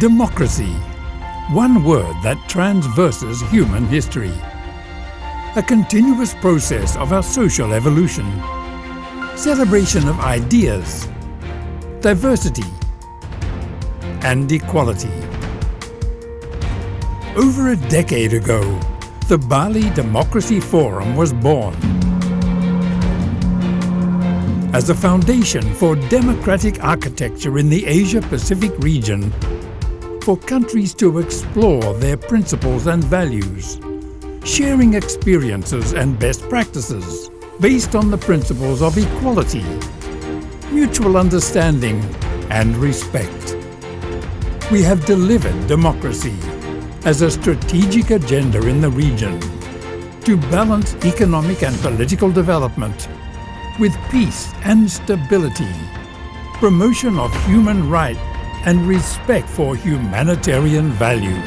Democracy. One word that transverses human history. A continuous process of our social evolution. Celebration of ideas, diversity, and equality. Over a decade ago, the Bali Democracy Forum was born as a foundation for democratic architecture in the Asia-Pacific region for countries to explore their principles and values, sharing experiences and best practices based on the principles of equality, mutual understanding and respect. We have delivered democracy as a strategic agenda in the region to balance economic and political development with peace and stability, promotion of human rights and respect for humanitarian values.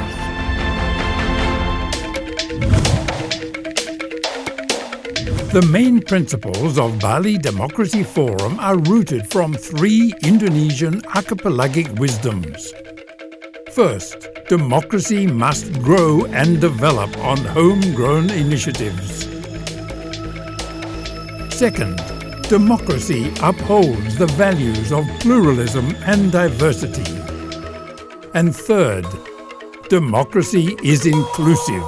The main principles of Bali Democracy Forum are rooted from three Indonesian archipelagic wisdoms. First, democracy must grow and develop on homegrown initiatives. Second, democracy upholds the values of pluralism and diversity. And third, democracy is inclusive.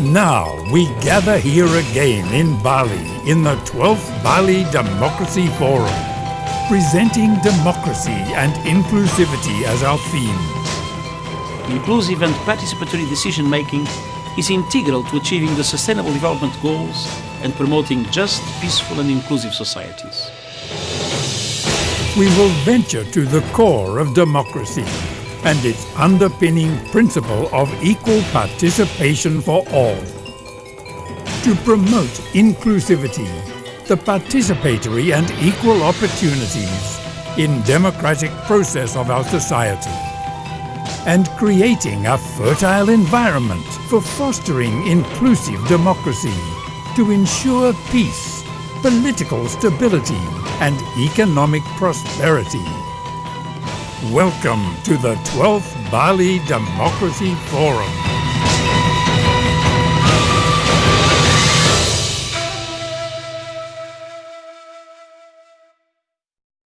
Now we gather here again in Bali in the 12th Bali Democracy Forum, presenting democracy and inclusivity as our theme. Inclusive and participatory decision making is integral to achieving the Sustainable Development Goals and promoting just, peaceful and inclusive societies. We will venture to the core of democracy and its underpinning principle of equal participation for all. To promote inclusivity, the participatory and equal opportunities in democratic process of our society and creating a fertile environment for fostering inclusive democracy to ensure peace, political stability and economic prosperity. Welcome to the 12th Bali Democracy Forum.